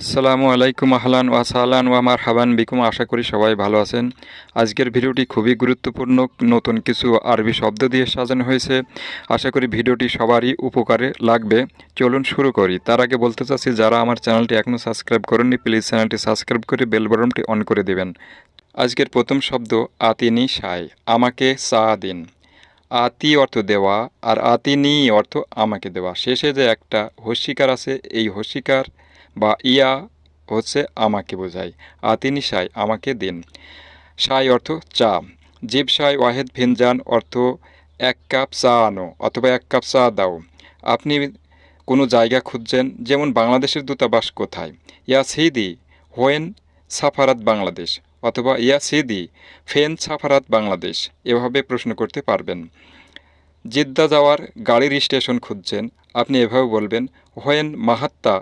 আসসালামু আলাইকুম আহলান ওয়াসালান ওয়া মারহাবান বিকুম। আশা করি সবাই ভালো আছেন। আজকের ভিডিওটি খুবই গুরুত্বপূর্ণ, নতুন কিছু আরবি শব্দ দিয়ে সাজানো হয়েছে। আশা করি ভিডিওটি সবারই উপকারে লাগবে। চলুন শুরু করি। তার আগে বলতে চাচ্ছি, যারা আমার চ্যানেলটি এখনও সাবস্ক্রাইব করেননি, প্লিজ চ্যানেলটি সাবস্ক্রাইব করে বেল বাটনটি অন করে দেবেন। আজকের প্রথম শব্দ, আতিনি সাই, আমাকে চা দিন। আতি অর্থ দেওয়া আর আতিনি অর্থ আমাকে দেওয়া। শেষে যে একটা হস্যিকার আছে, এই হস্যিকার বা ইয়া হচ্ছে আমাকে বোঝায় আতিনি সাই, আমাকে দিন। সাই অর্থ চা। জিব সাই ওয়াহেদ ভিনজান অর্থ এক কাপ চা আনো অথবা এক কাপ চা দাও। আপনি কোনো জায়গা খুঁজছেন, যেমন বাংলাদেশের দূতাবাস কোথায়? ইয়া সিদি হোয়েন সাফারাত বাংলাদেশ অথবা ইয়া সিদি ফেন সাফারাত বাংলাদেশ। এভাবে প্রশ্ন করতে পারবেন। জিদ্দা যাওয়ার গাড়ির স্টেশন খুঁজছেন, আপনি এভাবে বলবেন, হোয়েন মাহাত্তা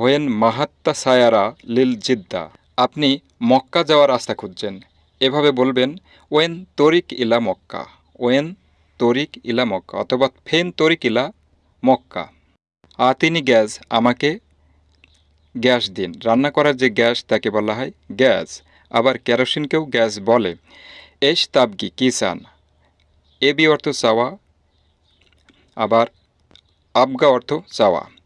হোয়েন মাহাত্তা সায়ারা লিল জিদ্দা। আপনি মক্কা যাওয়ার রাস্তা খুঁজছেন। এভাবে বলবেন, ওয়েন তরিক ইলা মক্কা, ওয়েন তরিক ইলা মক্কা, অথবা ফেন তরিক ইলা মক্কা। আতিনি গ্যাস, আমাকে গ্যাস দিন। রান্না করার যে গ্যাস, তাকে বলা হয় গ্যাস। আবার কেরোসিনকেও গ্যাস বলে। এস তাবগি কিসান এবি অর্থ চাওয়া, আবার আবগা অর্থ চাওয়া।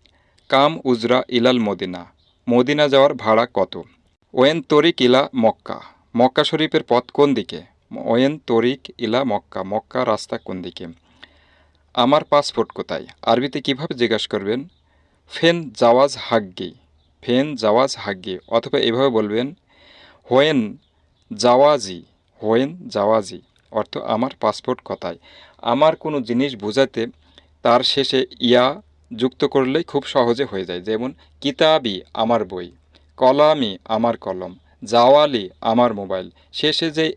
কাম উজরা ইলাল মদিনা। মদিনা যাওয়ার ভাড়া কত? ওয়েন তরিক ইলা মক্কা। মক্কা শরীফের পথ কোন দিকে? ওয়েন তরিক ইলা মক্কা। মক্কা রাস্তা কোন দিকে? আমার পাসপোর্ট কোথায়? আরবিতে কীভাবে জিজ্ঞাসা করবেন? ফেন জাওয়াজ হাগ্গি। ফেন জাওয়াজ হাগ্গি। অথবা এভাবে বলবেন, হোয়েন জাওয়াজি। হোয়েন জাওয়াজি। অর্থ, আমার পাসপোর্ট কোথায়? আমার কোনো জিনিস বোঝাতে তার শেষে ইয়া যুক্ত করলেই খুব সহজে হয়ে যায়। যেমন, কিতাবি আমার বই, কলামি আমার কলম, জাওয়ালি আমার মোবাইল। শেষে যে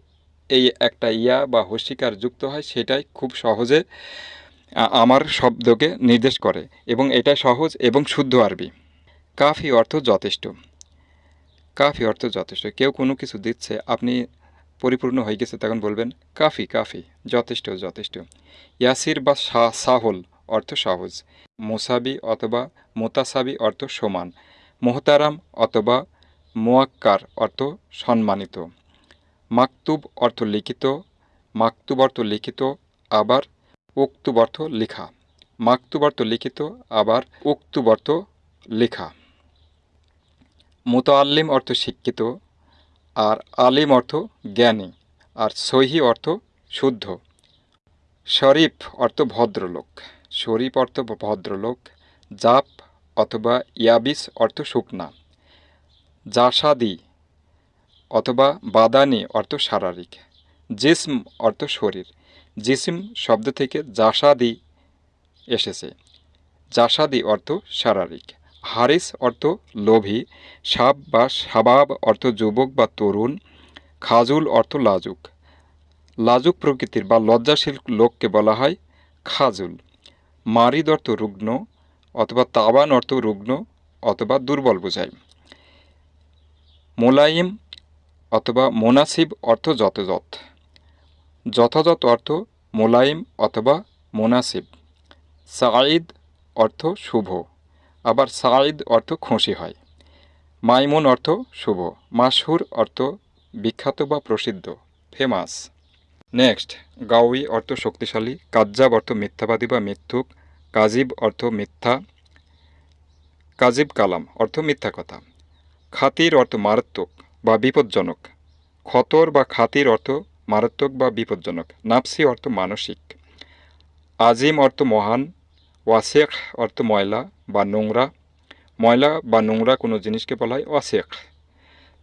এই একটা ইয়া বা হস্যিকার যুক্ত হয়, সেটাই খুব সহজে আমার শব্দকে নির্দেশ করে এবং এটা সহজ এবং শুদ্ধ আরবি। কাফি অর্থ যথেষ্ট। কাফি অর্থ যথেষ্ট। কেউ কোনো কিছু দিচ্ছে, আপনি পরিপূর্ণ হয়ে গেছে, তখন বলবেন, কাফি কাফি, যথেষ্ট যথেষ্ট। ইয়াসির বা সাহল অর্থ সহজ। মোসাবি অথবা মোতাসাবি অর্থ সমান। মোহতারাম অথবা মোয়াক্কার অর্থ সম্মানিত। মাকতুব অর্থ লিখিত। মাকতুব অর্থ লিখিত, আবার উক্তুব অর্থ লেখা। মাকতুব অর্থ লিখিত, আবার উক্তুব অর্থ লেখা। মোতাল্লিম অর্থ শিক্ষিত, আর আলিম অর্থ জ্ঞানী, আর সহি অর্থ শুদ্ধ। শরীফ অর্থ ভদ্রলোক। শরীফ অর্থ ভদ্রলোক, জাপ অথবা ইয়াবিস অর্থ শুকনা, জাসাদি অথবা বাদানি অর্থ শারীরিক, জিসম অর্থ শরীর, জিসিম শব্দ থেকে জাসাদি এসেছে, জাসাদি অর্থ শারীরিক, হারিস অর্থ লোভী, সাব বা সাবাব অর্থ যুবক বা তরুণ, খাজুল অর্থ লাজুক লাজুক প্রকৃতির বা লজ্জাশীল লোককে বলা হয় খাজুল। মারিদ অর্থ রুগ্ন অথবা তাবান অর্থ রুগ্ন অথবা দুর্বল বোঝায় মোলায়েম অথবা মোনাসিব অর্থ যথাযথ। যথাযথ অর্থ মোলায়েম অথবা মোনাসিব। সাঈদ অর্থ শুভ, আবার সাঈদ অর্থ খুশি হয়। মাইমুন অর্থ শুভ মাসহুর অর্থ বিখ্যাত বা প্রসিদ্ধ, ফেমাস। নেক্সট গাউই অর্থ শক্তিশালী, কাজ্জাব অর্থ মিথ্যাবাদী বা মিথ্যুক, কাজিব অর্থ মিথ্যা, কাজিব কালাম অর্থ মিথ্যা কথা। খাতির অর্থ মারাত্মক বা বিপজ্জনক। খতর বা খাতির অর্থ মারাত্মক বা বিপজ্জনক। নাপসি অর্থ মানসিক। আজিম অর্থ মহান ওয়াসেক অর্থ ময়লা বা নোংরা। ময়লা বা নোংরা কোনো জিনিসকে বলা হয় ওয়াসেক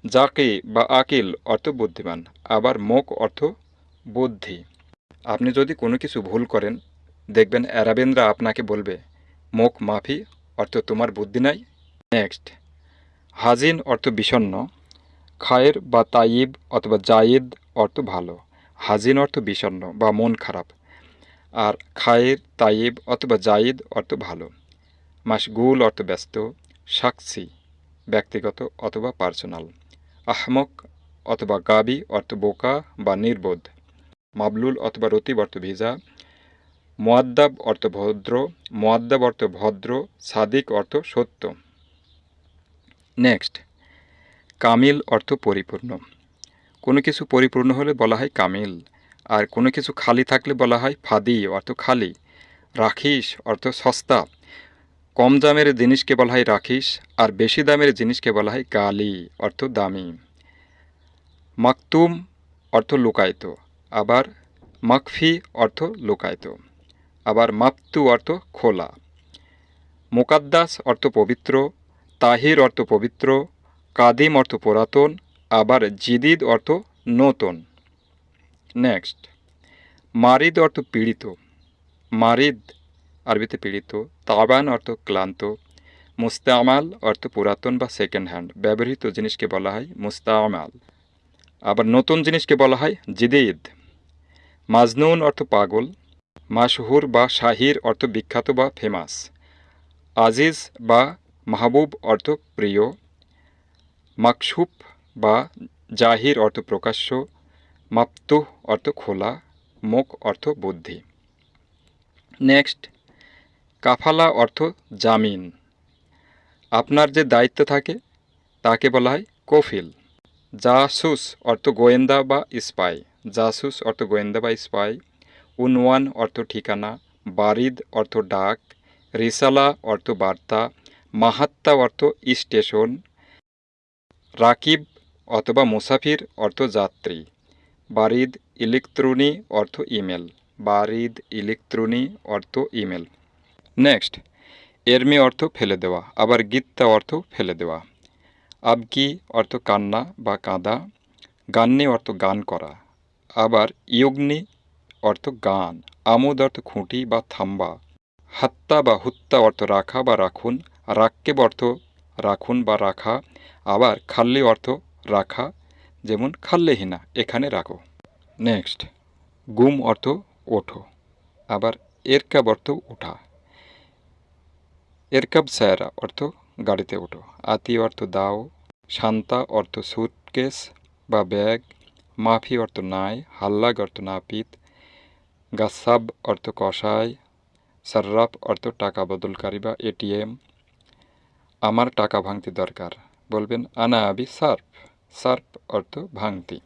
জাকি বা আকিল অর্থ বুদ্ধিমান। আবার মোক অর্থ বুদ্ধি। আপনি যদি কোনো কিছু ভুল করেন, দেখবেন অ্যারাবেনরা আপনাকে বলবে, মুখ মাফি অর্থ তোমার বুদ্ধি নাই। নেক্সট, হাজিন অর্থ বিষণ্ন খায়ের বা তাইব অথবা জায়েদ অর্থ ভালো, হাজিন অর্থ বিষণ্ন বা মন খারাপ, আর খায়ের তাইব অথবা জায়েদ অর্থ ভালো মাসগুল অর্থ ব্যস্ত, সাক্ষী, ব্যক্তিগত অথবা পার্সোনাল, আহমক অথবা গাবি অর্থ বোকা বা নির্বোধ। মাবলুল অথবা রতিব অর্থ ভিজা মোয়াদ্দাব অর্থ ভদ্র মোয়াদ্দাব অর্থ ভদ্র, সাদিক অর্থ সত্য। নেক্সট, কামিল অর্থ পরিপূর্ণ। কোনো কিছু পরিপূর্ণ হলে বলা হয় কামিল, আর কোনো কিছু খালি থাকলে বলা হয় ফাদি অর্থ খালি। রাখিস অর্থ সস্তা। কম দামের জিনিসকে বলা হয় রাখিস আর বেশি দামের জিনিসকে বলা হয় গালি অর্থ দামি। মাকতুম অর্থ লুকায়িত। আবার মাকফি অর্থ লুকায়িত, আবার মাপ্তু অর্থ খোলা, মোকাদ্দাস অর্থ পবিত্র, তাহির অর্থ পবিত্র, কাদিম অর্থ পুরাতন, আবার জিদিদ অর্থ নতুন। নেক্সট, মারিদ অর্থ পীড়িত, মারিদ আরবিতে পীড়িত, তাবান অর্থ ক্লান্ত, মুস্তামাল অর্থ পুরাতন বা সেকেন্ড হ্যান্ড ব্যবহৃত জিনিসকে বলা হয় মুস্তামাল। আবার নতুন জিনিসকে বলা হয় জিদিদ। মাজনুন অর্থ পাগল, মাশহুর বা শাহির অর্থ বিখ্যাত বা ফেমাস আজিজ বা মাহবুব অর্থ প্রিয়। মাকসুপ বা জাহির অর্থ প্রকাশ্য। মাপ্তুহ অর্থ খোলা। মুখ অর্থ বুদ্ধি। নেক্সট, কাফালা অর্থ জামিন। আপনার যে দায়িত্ব থাকে, তাকে বলা হয় কফিল। জাসুস অর্থ গোয়েন্দা বা স্পাই। জাসুস অর্থ গোয়েন্দা বা স্পাই। উনওয়ান অর্থ ঠিকানা। বারিদ অর্থ ডাক। রিসালা অর্থ বার্তা। মাহাত্তা অর্থ স্টেশন। রাকিব অথবা মুসাফির অর্থ যাত্রী। বারিদ ইলেকট্রনি অর্থ ইমেল। বারিদ ইলেকট্রনি অর্থ ইমেল। নেক্সট। এরমি অর্থ ফেলে দেওয়া। আবার গীতা অর্থ ফেলে দেওয়া। আবকি অর্থ কান্না বা কাঁদা, গান্নে অর্থ গান করা, আবার ইয়গ্নি অর্থ গান, আমোদ অর্থ খুঁটি বা থাম্বা, হাত্তা বা হুত্তা অর্থ রাখা বা রাখুন, রাক্কেব অর্থ রাখুন বা রাখা, আবার খাল্লি অর্থ রাখা, যেমন খাল্লেহিনা, এখানে রাখো। নেক্সট, গুম অর্থ ওঠো, আবার এরকাব অর্থ উঠা, এরকাব সায়রা অর্থ গাড়িতে ওঠো। আতি অর্থ দাও, শান্তা অর্থ সুটকেস বা ব্যাগ, মাফি অর্থ নাই, হাল্লাগ অর্থ নাপিত, গাসাব অর্থ কষায় সার্রাফ অর্থ টাকা বদলকারী বা এটিএম। আমার টাকা ভাঙতি দরকার। বলবেন, আনা আবি সার্ফ। সার্ফ অর্থ ভাঙতি।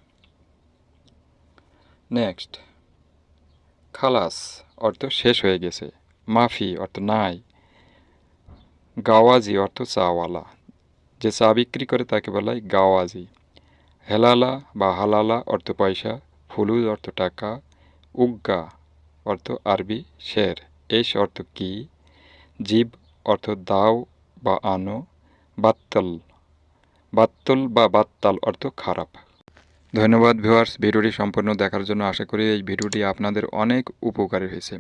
নেক্সট। খালাস অর্থ শেষ হয়ে গেছে। মাফি অর্থ নাই। গাওয়াজি অর্থ চাওয়ালা। যে চা বিক্রি করে তাকে বলা হয় গাওয়াজি। হেলালা বা হালালা অর্থ পয়সা, ফুলুজ অর্থ টাকা, উগ্গা অর্থ আরবি শের। এস অর্থ কি? জীব অর্থ দাও বা আনো, বাত্তল। বাত্তল বা বাত্তাল অর্থ খারাপ। ধন্যবাদ ভিউয়ার্স, ভিডিওটি সম্পূর্ণ দেখার জন্য আশা করি এই ভিডিওটি আপনাদের অনেক উপকারী হয়েছে।